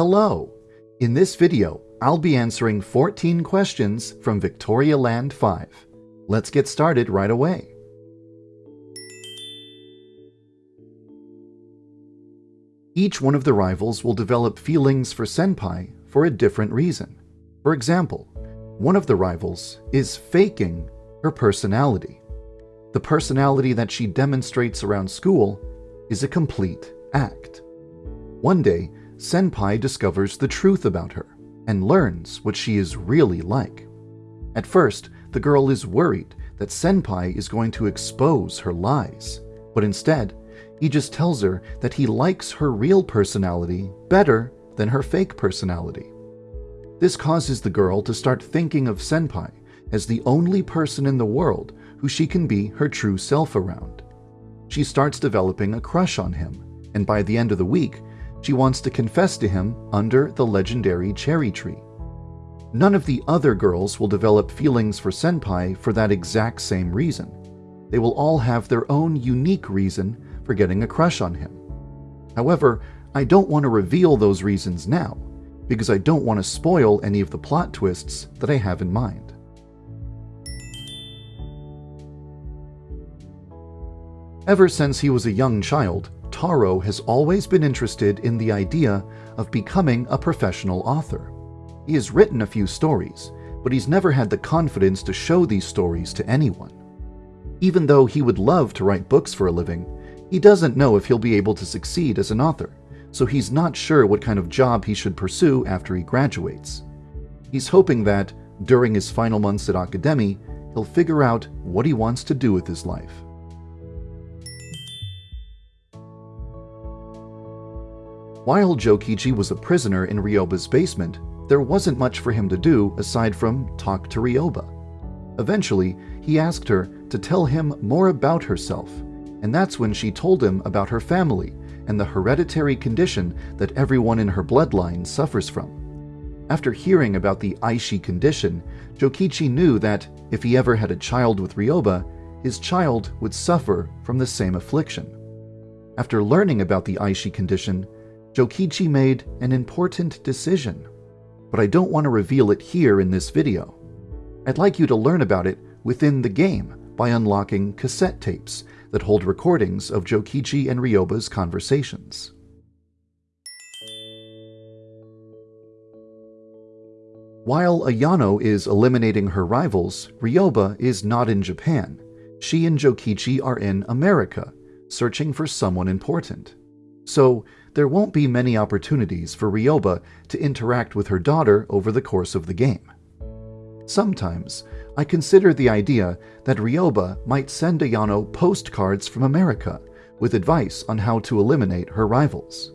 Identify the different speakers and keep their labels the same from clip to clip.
Speaker 1: Hello! In this video, I'll be answering 14 questions from Victoria Land 5. Let's get started right away. Each one of the rivals will develop feelings for Senpai for a different reason. For example, one of the rivals is faking her personality. The personality that she demonstrates around school is a complete act. One day, Senpai discovers the truth about her and learns what she is really like. At first, the girl is worried that Senpai is going to expose her lies, but instead, he just tells her that he likes her real personality better than her fake personality. This causes the girl to start thinking of Senpai as the only person in the world who she can be her true self around. She starts developing a crush on him, and by the end of the week, she wants to confess to him under the legendary cherry tree. None of the other girls will develop feelings for Senpai for that exact same reason. They will all have their own unique reason for getting a crush on him. However, I don't want to reveal those reasons now, because I don't want to spoil any of the plot twists that I have in mind. Ever since he was a young child, Taro has always been interested in the idea of becoming a professional author. He has written a few stories, but he's never had the confidence to show these stories to anyone. Even though he would love to write books for a living, he doesn't know if he'll be able to succeed as an author, so he's not sure what kind of job he should pursue after he graduates. He's hoping that, during his final months at Akademi, he'll figure out what he wants to do with his life. While Jokichi was a prisoner in Ryoba's basement, there wasn't much for him to do aside from talk to Ryoba. Eventually, he asked her to tell him more about herself, and that's when she told him about her family and the hereditary condition that everyone in her bloodline suffers from. After hearing about the Aishi condition, Jokichi knew that if he ever had a child with Ryoba, his child would suffer from the same affliction. After learning about the Aishi condition, Jokichi made an important decision, but I don't want to reveal it here in this video. I'd like you to learn about it within the game by unlocking cassette tapes that hold recordings of Jokichi and Ryoba's conversations. While Ayano is eliminating her rivals, Ryoba is not in Japan. She and Jokichi are in America, searching for someone important. So, there won't be many opportunities for Ryoba to interact with her daughter over the course of the game. Sometimes, I consider the idea that Ryoba might send Ayano postcards from America with advice on how to eliminate her rivals.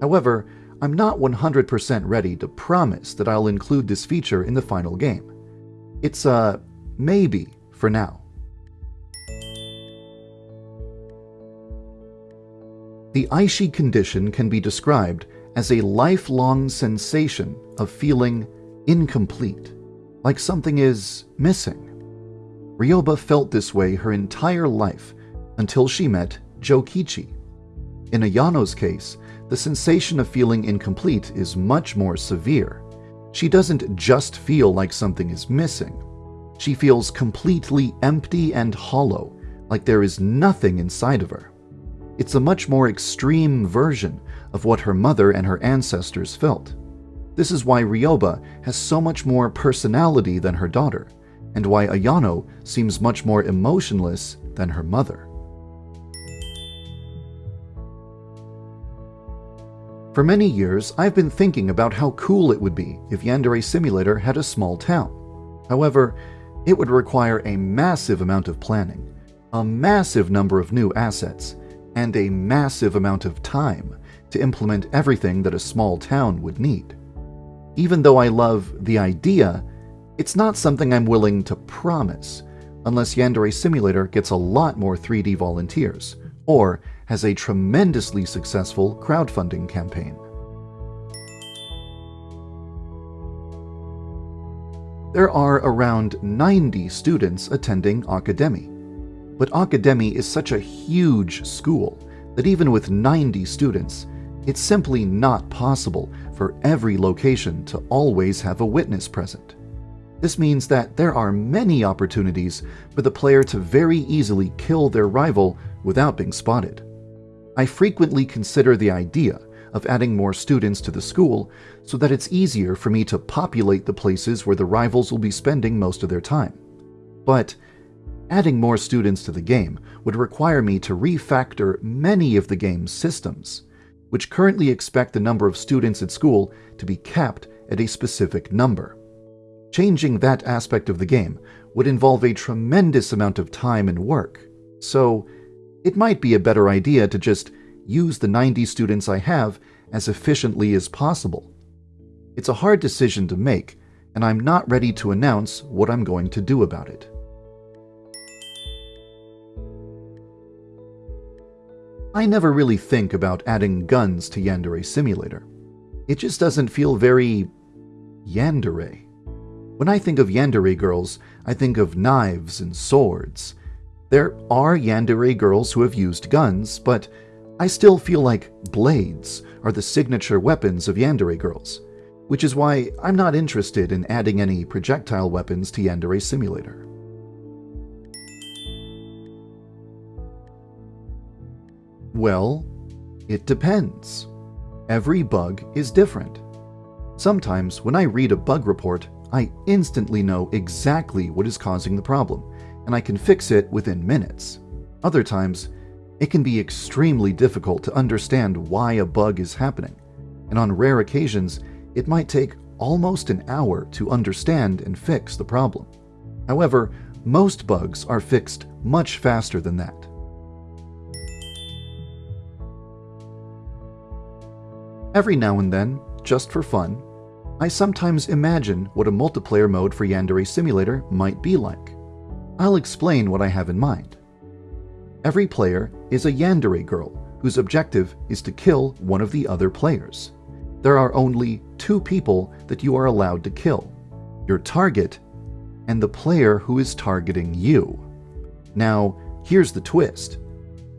Speaker 1: However, I'm not 100% ready to promise that I'll include this feature in the final game. It's a maybe for now. The Aishi condition can be described as a lifelong sensation of feeling incomplete, like something is missing. Ryoba felt this way her entire life until she met Jokichi. In Ayano's case, the sensation of feeling incomplete is much more severe. She doesn't just feel like something is missing. She feels completely empty and hollow, like there is nothing inside of her. It's a much more extreme version of what her mother and her ancestors felt. This is why Ryoba has so much more personality than her daughter, and why Ayano seems much more emotionless than her mother. For many years, I've been thinking about how cool it would be if Yandere Simulator had a small town. However, it would require a massive amount of planning, a massive number of new assets, and a massive amount of time to implement everything that a small town would need. Even though I love the idea, it's not something I'm willing to promise unless Yandere Simulator gets a lot more 3D volunteers or has a tremendously successful crowdfunding campaign. There are around 90 students attending Akademi, but Akademi is such a huge school that even with 90 students, it's simply not possible for every location to always have a witness present. This means that there are many opportunities for the player to very easily kill their rival without being spotted. I frequently consider the idea of adding more students to the school so that it's easier for me to populate the places where the rivals will be spending most of their time. But adding more students to the game would require me to refactor many of the game's systems, which currently expect the number of students at school to be capped at a specific number. Changing that aspect of the game would involve a tremendous amount of time and work, so it might be a better idea to just use the 90 students I have as efficiently as possible. It's a hard decision to make, and I'm not ready to announce what I'm going to do about it. I never really think about adding guns to Yandere Simulator. It just doesn't feel very Yandere. When I think of Yandere girls, I think of knives and swords. There are Yandere girls who have used guns, but I still feel like blades are the signature weapons of Yandere girls, which is why I'm not interested in adding any projectile weapons to Yandere Simulator. Well, it depends. Every bug is different. Sometimes when I read a bug report, I instantly know exactly what is causing the problem, and I can fix it within minutes. Other times, it can be extremely difficult to understand why a bug is happening, and on rare occasions, it might take almost an hour to understand and fix the problem. However, most bugs are fixed much faster than that. Every now and then, just for fun, I sometimes imagine what a multiplayer mode for Yandere Simulator might be like. I'll explain what I have in mind. Every player is a Yandere girl whose objective is to kill one of the other players. There are only two people that you are allowed to kill your target and the player who is targeting you. Now, here's the twist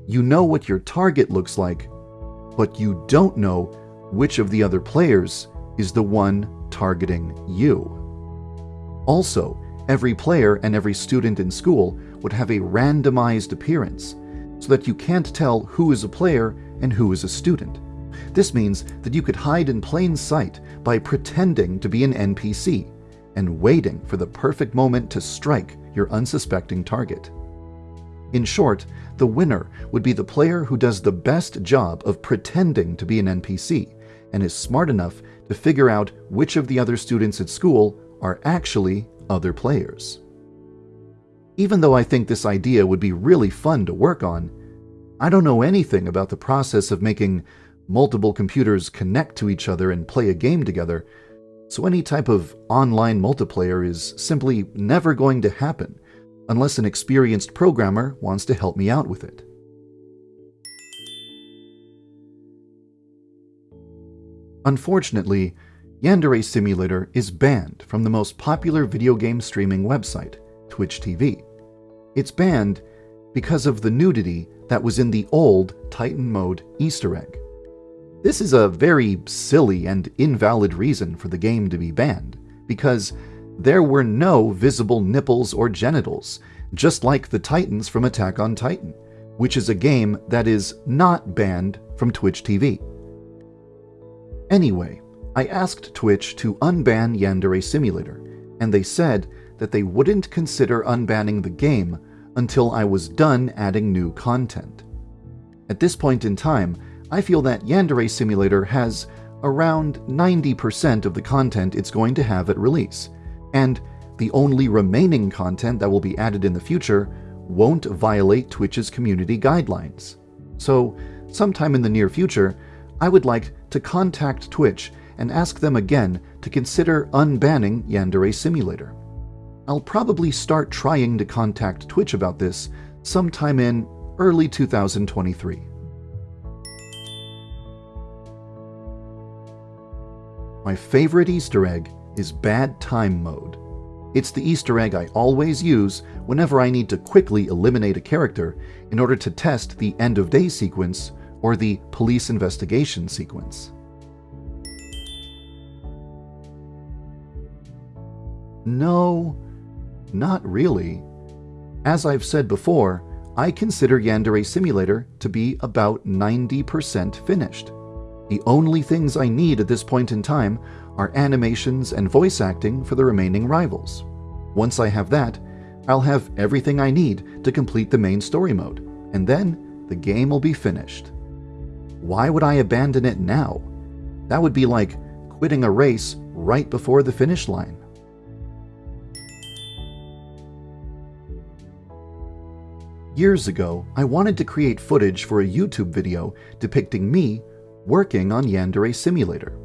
Speaker 1: you know what your target looks like, but you don't know which of the other players is the one targeting you. Also, every player and every student in school would have a randomized appearance so that you can't tell who is a player and who is a student. This means that you could hide in plain sight by pretending to be an NPC and waiting for the perfect moment to strike your unsuspecting target. In short, the winner would be the player who does the best job of pretending to be an NPC and is smart enough to figure out which of the other students at school are actually other players. Even though I think this idea would be really fun to work on, I don't know anything about the process of making multiple computers connect to each other and play a game together, so any type of online multiplayer is simply never going to happen unless an experienced programmer wants to help me out with it. Unfortunately, Yandere Simulator is banned from the most popular video game streaming website, Twitch TV. It's banned because of the nudity that was in the old Titan Mode Easter egg. This is a very silly and invalid reason for the game to be banned, because there were no visible nipples or genitals, just like the Titans from Attack on Titan, which is a game that is not banned from Twitch TV. Anyway, I asked Twitch to unban Yandere Simulator, and they said that they wouldn't consider unbanning the game until I was done adding new content. At this point in time, I feel that Yandere Simulator has around 90% of the content it's going to have at release, and the only remaining content that will be added in the future won't violate Twitch's community guidelines. So, sometime in the near future, I would like to contact Twitch and ask them again to consider unbanning Yandere Simulator. I'll probably start trying to contact Twitch about this sometime in early 2023. My favorite Easter egg is Bad Time Mode. It's the Easter egg I always use whenever I need to quickly eliminate a character in order to test the end of day sequence or the police investigation sequence. No, not really. As I've said before, I consider Yandere Simulator to be about 90% finished. The only things I need at this point in time are animations and voice acting for the remaining rivals. Once I have that, I'll have everything I need to complete the main story mode, and then the game will be finished. Why would I abandon it now? That would be like quitting a race right before the finish line. Years ago, I wanted to create footage for a YouTube video depicting me working on Yandere Simulator.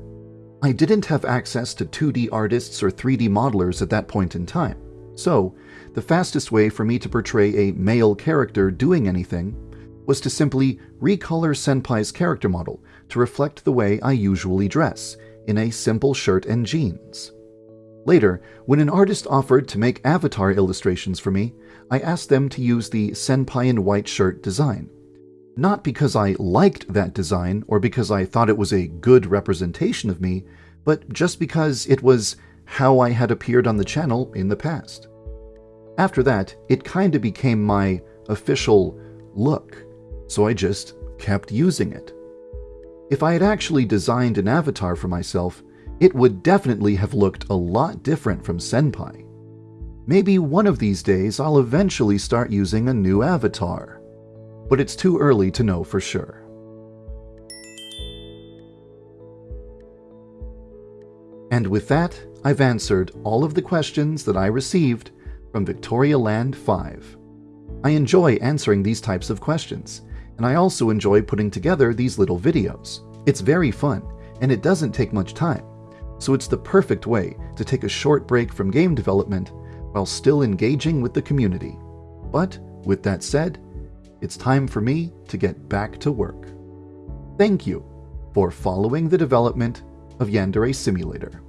Speaker 1: I didn't have access to 2D artists or 3D modelers at that point in time, so the fastest way for me to portray a male character doing anything was to simply recolor Senpai's character model to reflect the way I usually dress, in a simple shirt and jeans. Later, when an artist offered to make avatar illustrations for me, I asked them to use the Senpai in white shirt design. Not because I liked that design or because I thought it was a good representation of me, but just because it was how I had appeared on the channel in the past. After that, it kinda became my official look, so I just kept using it. If I had actually designed an avatar for myself, it would definitely have looked a lot different from Senpai. Maybe one of these days I'll eventually start using a new avatar, but it's too early to know for sure. And with that, I've answered all of the questions that I received from Victoria Land 5. I enjoy answering these types of questions, and I also enjoy putting together these little videos. It's very fun, and it doesn't take much time, so it's the perfect way to take a short break from game development while still engaging with the community. But with that said, it's time for me to get back to work. Thank you for following the development of Yandere Simulator.